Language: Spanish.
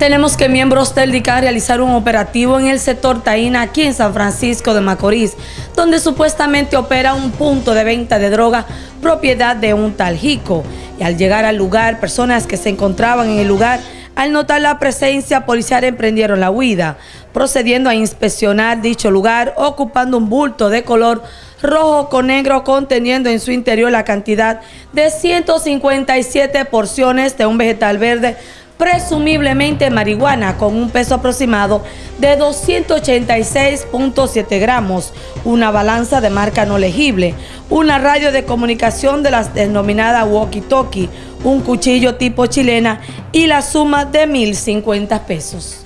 Tenemos que miembros del DICA realizaron un operativo en el sector Taína, aquí en San Francisco de Macorís, donde supuestamente opera un punto de venta de droga propiedad de un tal Jico. Y al llegar al lugar, personas que se encontraban en el lugar, al notar la presencia policial emprendieron la huida, procediendo a inspeccionar dicho lugar, ocupando un bulto de color rojo con negro conteniendo en su interior la cantidad de 157 porciones de un vegetal verde presumiblemente marihuana con un peso aproximado de 286.7 gramos, una balanza de marca no legible, una radio de comunicación de las denominadas walkie-talkie, un cuchillo tipo chilena y la suma de 1.050 pesos.